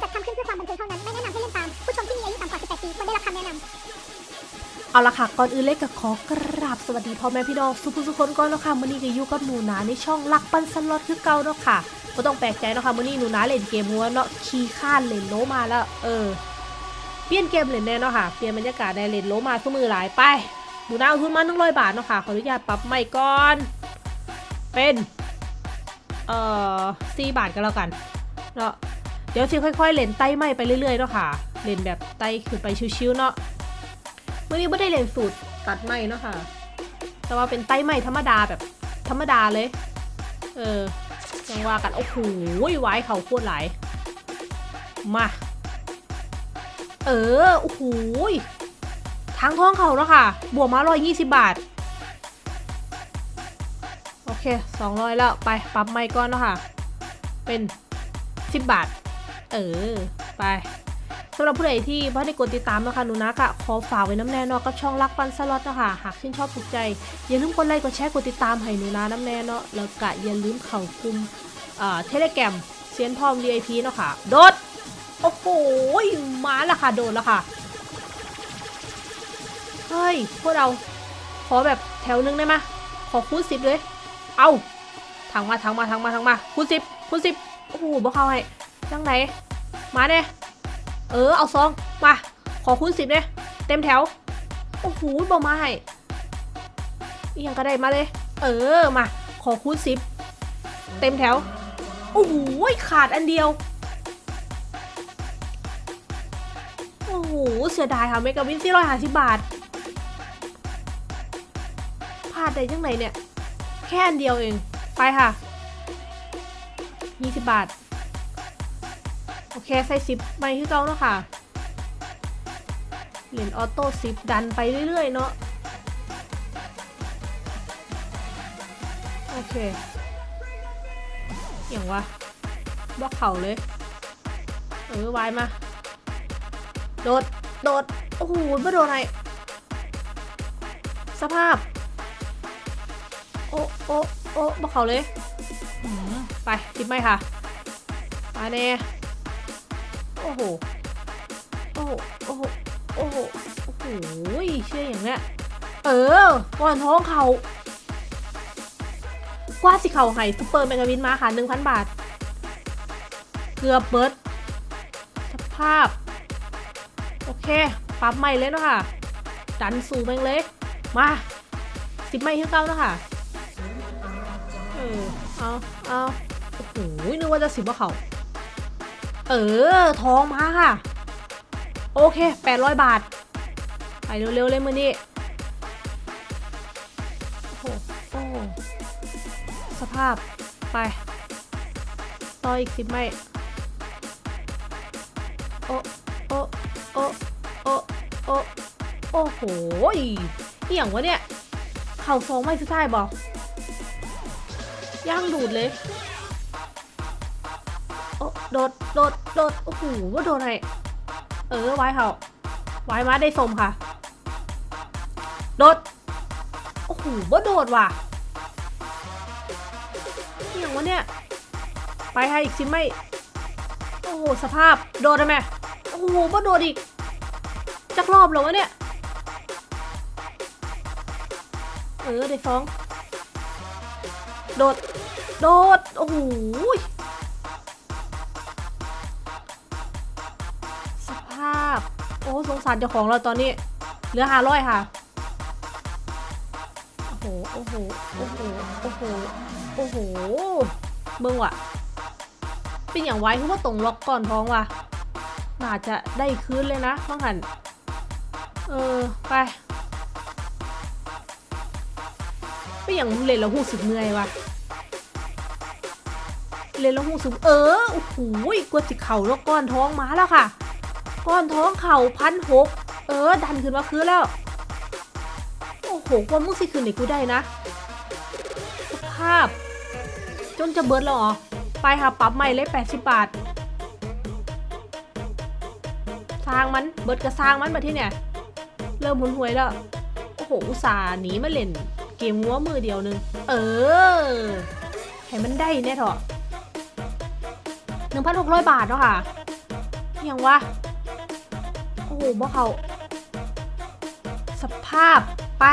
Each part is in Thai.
จัดทำขึ้นเพื่อความบันเทิงเท่านั้น ไม่แนะนำให้เล่นตาม ผู้ชมที่มีอายุต่ำกว่า 18 ปีควรได้รับคำแนะนำเอาละค่ะ ก่อนอื่นเล็กก็ขอกราบสวัสดีพ่อแม่พี่น้องสุภุสุคนก่อนเนาะค่ะมื้อนี้ก็อยู่กับหนูนาในช่องลักปันสล็อตคือเก่าเนาะค่ะบ่ต้องแปลกใจเนาะค่ะมื้อนี้หนูนาเล่นเกมหัวเนาะขี้ข้านเล่นโลมาแล้ว เออ เปลี่ยนเกมเล่นแน่เนาะค่ะ เปลี่ยนบรรยากาศได้เล่นโลมาซุมือหลายไปหนูนาเอาทุนมา100บาทเนาะค่ะขออนุญาตปรับใหม่ก่อน เป็น เอ่อ4บาทก็แล้วกันเนาะ เดี๋ยวสิค่อยๆเล่นไต่ใหม่ไปเรื่อยๆเนาะค่ะเล่นแบบไต่ขึ้นไปชิวๆเนาะเมื่อนี้ไม่ได้เรียนสูตรตัดไหมเนาะค่ะ แต่ว่าเป็นไต้ไหมธรรมดาแบบธรรมดาเลย เออยังว่ากันโอ้โหไว้เขาโคตรหลายมาเออโอ้โหทางท้องเขาแล้วค่ะ บวกมาร้อยยี่สิบบาท โอเคสองร้อยแล้ว ไป ปรับไม่ก่อนเนาะค่ะ เป็นสิบบาท เออ ไปสำหรับผู้ใดที่พ่ได้กดติดตามนะคะหนูนะกะขอฝากไว้น้ำแน่นาะกับช่องรักปันสล็อตนะคะหากชื่นชอบถูกใจ อย่าลืมกดไลค์กดแชร์กดติดตามให้หนูนะน้ำแน่เนาะแล้วกะอย่าลืมเข้ากลุ่มเอ่อเทเลแกรมเซียนพอม VIP เนาะค่ะ โดด โอ้โหมาแล้วค่ะ โดดแล้วค่ะ เฮ้ย พวกเรา ขอแบบแถวนึงได้ไหมขอคูณสิบเลย เอาทางมาทางมาทางมาทางมาคูณสิบคูณสิบโอ้โหบ่เข้าให้ จังไหนมาเนี่ยเออ เอาซอง มา ขอคูณสิบเลยเต็มแถว โอ้โหบอมาให้อียังก็ได้มาเลย เออ มา ขอคูณสิบเต็มแถว โอ้โหขาดอันเดียว โอ้โห เสียดายค่ะเมกะวินสี่ร้อยห้าสิบบาท พลาดได้ยังไงเนี่ย แค่อันเดียวเอง ไปค่ะยี่สิบบาท อเคใส่ซิปไปที่เก้าเนาะค่ะ เหรียญออโต้ซิปดันไปเรื่อยๆเนาะ โอเค อย่างวะบล็อกเข่าเลย เออวายมา โดด โดด โอ้โหไม่โดนอะไรสภาพ โอ้โอ้โอ้บล็อกเข่าเลย ไปซิปไหมค่ะ มาเน่ อ้โห โอ้โห โอ้โห โอ้โห โอ้โห เชื่ออย่างเนี้ย เออก่อนท้องเขากว่าสิเขาให้ซุปเปอร์แมกาวินมาค่ะ1,000บาท เกือบเบิร์ดสภาพ โอเคปรับใหม่เลยเนาะค่ะ ดันสู่แมงเลยมาสิบไม่ขึ้นเก้าเนาะค่ะ เออ เอาเอาโอ้โหนึกว่าจะสิบว่าเขา เออ ทองมาค่ะ โอเค 800 บาท ไปเร็วๆเลยมือนี้โอ้โหโอ้โหสภาพ ไป ต่ออีกสิบไม่โอ้โอ้โอ้โอ้โอ้โอ้โหอหย่างวะเนี่ย เข่าสองไม่สุดท้ายบอกย่างดูดเลย โอ้โดด โดด โดดโอ้โหว่าโดนไงเออไว้เขาไว้มาได้สมค่ะ โดดโอ้โหว่าโดดว่ะอย่างวะเนี่ย ไปให้อีกสิไม่ โอ้โหสภาพโดดได้ไหมโอ้โหว่าโดดอีก จักรอบแล้ววะเนี่ย เออได้สอง โดด โดด โอ้โห อ้สงสารเจ้าของเราตอนนี้ เหลือห้าร้อยค่ะ โอ้โห โอ้โห โอ้โห โอ้โห โอ้โหเบิ่งว่ะ เป็นอย่างไว้คือว่าตรงล็อกก่อนท้องว่ะ น่าจะได้คืนเลยนะฟังหัน เออ ไปเป็นอย่างเล่นแล้วหูสึกเหนื่อยว่ะเล่นแล้วหูสึกเออ โอ้โหกวจิเข่าแล้วก้อนท้องมาแล้วค่ะ ก้อนท้องเข่าพันหกเออ ดันขึ้นมาคืนแล้ว โอ้โหว่ามึงสิคืนไหนกูได้นะ สภาพ จนจะเบิร์ดแล้วหรอไปค่ะปรับใหม่เลย 80 บาท สร้างมัน เบิร์ดก็สร้างมันมาที่เนี่ย เริ่มหุนหวยแล้ว โอ้โห อุตส่าห์หนีมาเล่น เกมงัวมือเดียวนึง เออ ให้มันได้แน่เถอะ1,600บาทเนาะค่ะยังวะ โอ้โหบ่เขาสภาพไป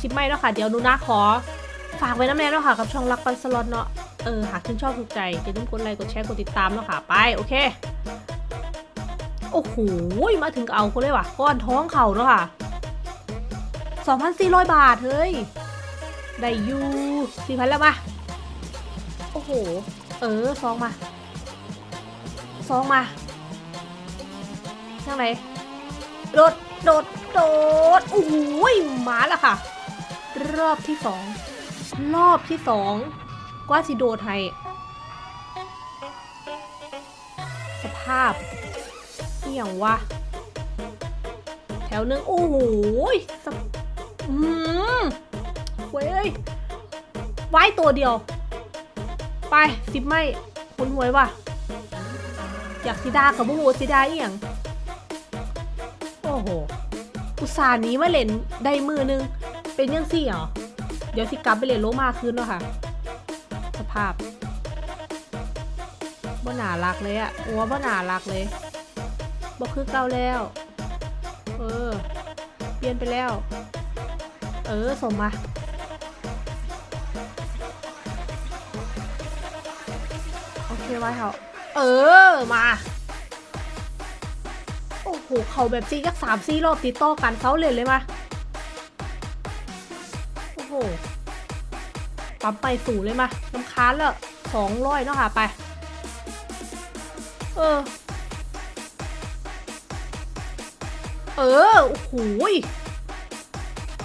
ชิปไม่แล้วค่ะ เดี๋ยวนูนะขอ ฝากไว้น้ำแน่แล้วค่ะ กับช่องรักปันสล็อตเนาะเออ หากคุณชอบถูกใจอย่าลืมกดไลค์กดแชร์กดติดตามแล้วค่ะ ไป โอเค โอ้โห มาถึงเอาคนเลยว่ะ ก้อนท้องเขาเนาะค่ะ 2,400 บาท เฮ้ย ได้อยู่4,000แล้วมา โอ้โห เออซองมาซองมา ยังไงโดดโดดโดดโอ้โหยมาแล้วค่ะ รอบที่สองรอบที่สองกว่าสิโดดให้สภาพเอี่ยงวะแถวหนึง โอ้โหยสภอืมเว้ยไว้ตัวเดียว ไปสิบไม่คุณหวยว่ะ อยากสิดากับบูฮูสิดาเอียง อ้โห อุตส่าห์หนี้มาเล่นได้มือนึง เป็นยังสี่เหรอ เดี๋ยวสิกลับไปเล่นโลมาคืนแล้วค่ะ สภาพบ่หนารักเลยอะอัวบ่หนารักเลยบ่คือเก่าแล้ว เออ เปลี่ยนไปแล้ว เออส่งมาโอเคไว้เขาเออ มา โอ้โหเขาแบบซียักสามซีรอบติดต่อกันเขาเลยเลยมาโอ้โหปั๊มไปสู่เลยมาน้ำค้านแล้วสองร้อยเนาะค่ะไป เออ เออ โอ้โหย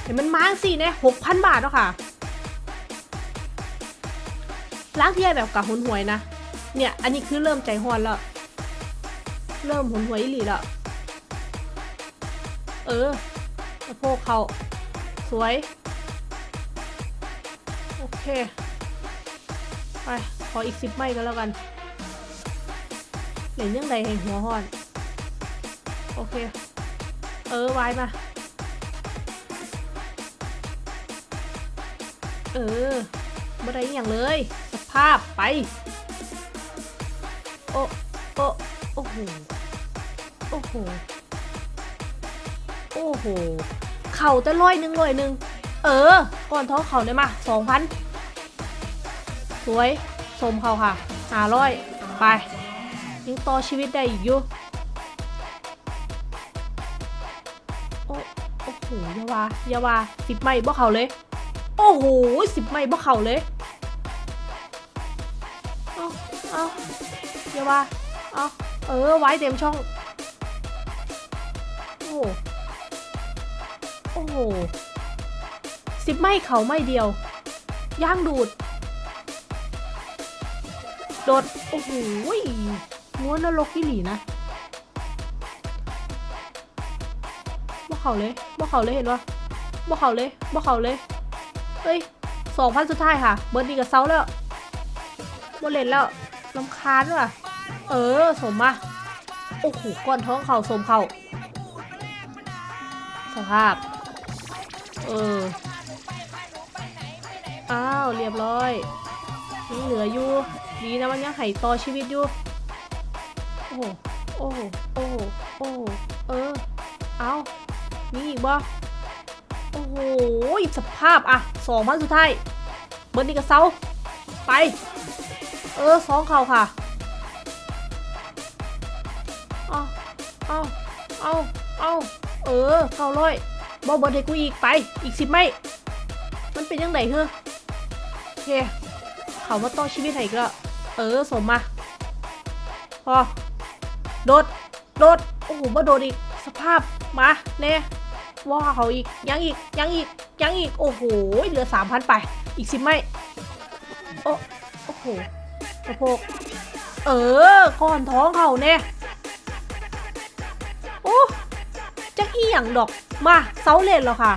เห็นมันมาสิเนี่ยหกพันบาทเนาะค่ะล้างที่แบบกับหุนหวยนะ เนี่ย อันนี้คือเริ่มใจฮอนแล้ว เริ่มหุนหวยอีหลีแล้ว เออสะโพกเขาสวย โอเค ไป ขออีกสิบไม่ก็แล้วกันเหรียญยังไงให้หัวฮอน โอเค เออไว้มา เออบ่ได้อย่างเลย สภาพไป โอ้โอ้โอ้โห โอ้โห โอ้โห เข่าแต่ร้อยหนึ่งร้อยหนึ่งเออ ก่อนท้อเข่าได้มาสองพันสวย สมเข่าค่ะหาร้อยไป ยังต่อชีวิตได้อีกอยู่ โอ้โอ้โหยาวายาวาสิบไม่บ่เข่าเลย โอ้โหสิบไม่บ่เข่าเลย เอาเอาอยาวาเอาเออ ไว้เต็มช่อง โอ้ หโอ้โหสิบไม่เขาไม่เดียว ย่างดูด โดด โอ้โหม้วนนรกที่หลีนะบ่เขาเลยบ่เขาเลยเห็นปะบ่เขาเลยบ่เขาเลย เฮ้ยสองพันสุดท้ายค่ะ เบิร์ดดีกับเซาแล้วบ่เล่นแล้วลำคาญว่ะ เออ สมมาโอ้โหก้อนท้องเขาสมเขาสภาพ เอออ้าวเรียบร้อยยังเหลืออยู่ดีนะมันยังไห่ต่อชีวิตอยู่โอ้โหโอ้โหโอ้โหโอ้โหเออเอามีอีกบ่โอ้โหสภาพอะสองพันสุดท้ายเบิร์ดดีกับเซาไป เออสองเข่าค่ะเอาเอาเอาเอาเออเก้าร้อย บอเบิร์ดให้กูอีกไป อีกสิบไม่ มันเป็นยังไงเฮ้อโอเคเขามาต่อชีวิตให้อีกแล้วเออสมมา พอ โดด โดด โอ้โหมาโดดอีก สภาพ มาเน่ว่าเขาอีก ยังอีก ยังอีก ยังอีก โอ้โห เหลือสามพันไป อีกสิบไม่ โอ้ โอ้โหสะโพกเออ ก้อนท้องเขาเน่โอ้จักอีหยังดอก มาเซาเลนแล้วค่ะ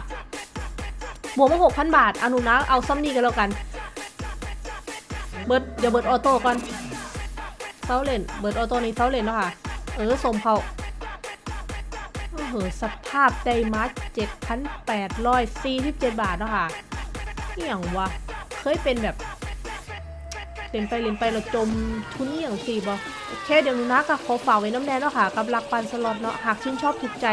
บวกมาหกพันบาท อนุนะเอาซัมนี่กันแล้วกัน เบิร์ดเดี๋ยวเบิร์ดออโต้ก่อนเซาเลนเบิร์ดออโต้นี้เซาเลนแล้วค่ะ เออสมเขาโอ้โหสภาพไดมาร์เจ็ดพันแปดร้อยสี่สิบเจ็ดบาทแล้วค่ะอย่างวะ เคยเป็นแบบเล่นไปเล่นไปเราจมทุนอหย่างสี่บ่ โอเคเดี๋ยวหนูนะก็ขอฝากไว้น้ำแน่เนาะค่ะกับรักปันสล็อตเนาะหากชื่นชอบถูกใจ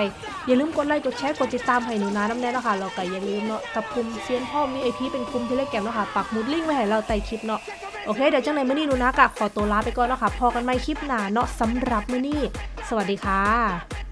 อย่าลืมกดไลค์กดแชร์กดติดตามให้หนูนะน้ำแน่เนาะค่ะเราก็อย่าลืมเนาะกับกลุ่มเซียนพ่อมีไอพีเป็นกลุ่มที่เล่แกมเนาะค่ะปักมุดลิงก์ไว้ให้เราใต้คลิปเนาะโอเคเดี๋ยวจังในมื่อนี้หนูนะก็ขอตัวลาไปก่อนเนาะค่ะพอกันใหม่คลิปหน้าเนาะสำหรับมื่อนี้ สวัสดีค่ะ